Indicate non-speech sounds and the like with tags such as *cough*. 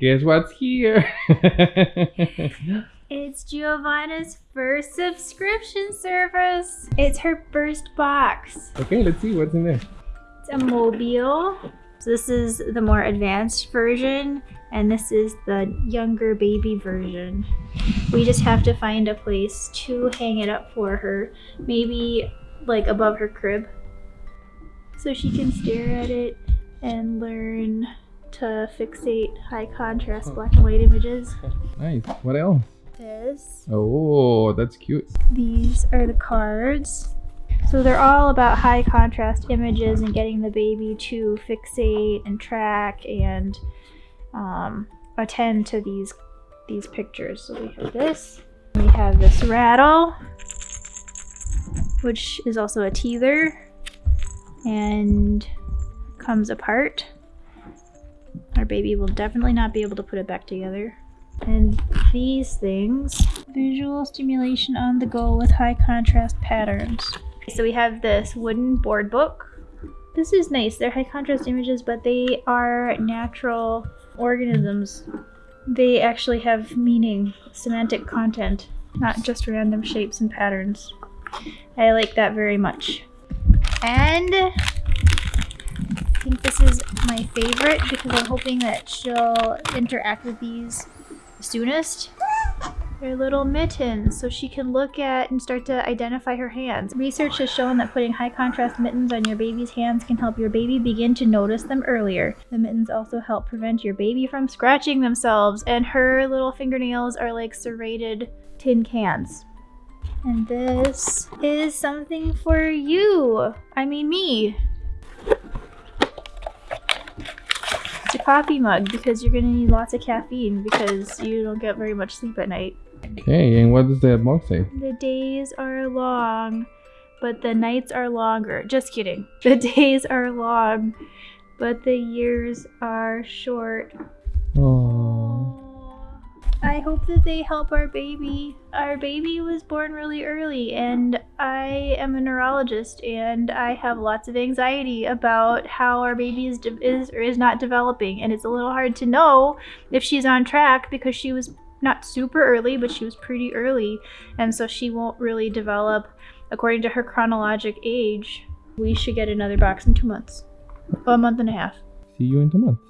Guess what's here? *laughs* It's Giovanna's first subscription service. It's her first box. okay, let's see what's in there. It's a mobile. So this is the more advanced version, and this is the younger baby version. We just have to find a place to hang it up for her. Maybe like above her crib. So she can stare at it and learn to fixate high contrast black and white images. Nice. What else? This. Oh, that's cute. These are the cards. So they're all about high contrast images and getting the baby to fixate and track and um, attend to these these pictures. So we have this. We have this rattle, which is also a teether and comes apart. Baby will definitely not be able to put it back together. And these things, visual stimulation on the go with high contrast patterns. So we have this wooden board book. This is nice. They're high contrast images, but they are natural organisms. They actually have meaning, semantic content, not just random shapes and patterns. I like that very much. And I think this is my favorite because I'm hoping that she'll interact with these soonest. They're little mittens, so she can look at and start to identify her hands. Research has shown that putting high contrast mittens on your baby's hands can help your baby begin to notice them earlier. The mittens also help prevent your baby from scratching themselves, and her little fingernails are like serrated tin cans. And this is something for you. I mean me. It's a coffee mug because you're gonna need lots of caffeine because you don't get very much sleep at night. Okay, and what does the box say? The days are long, but the nights are longer. Just kidding. *laughs* The days are long, but the years are short. I hope that they help our baby. Our baby was born really early, and I am a neurologist, and I have lots of anxiety about how our baby is, de- is or is not developing. And it's a little hard to know if she's on track because she was not super early, but she was pretty early, and so she won't really develop according to her chronologic age. We should get another box in two months, a month and a half. See you in two months.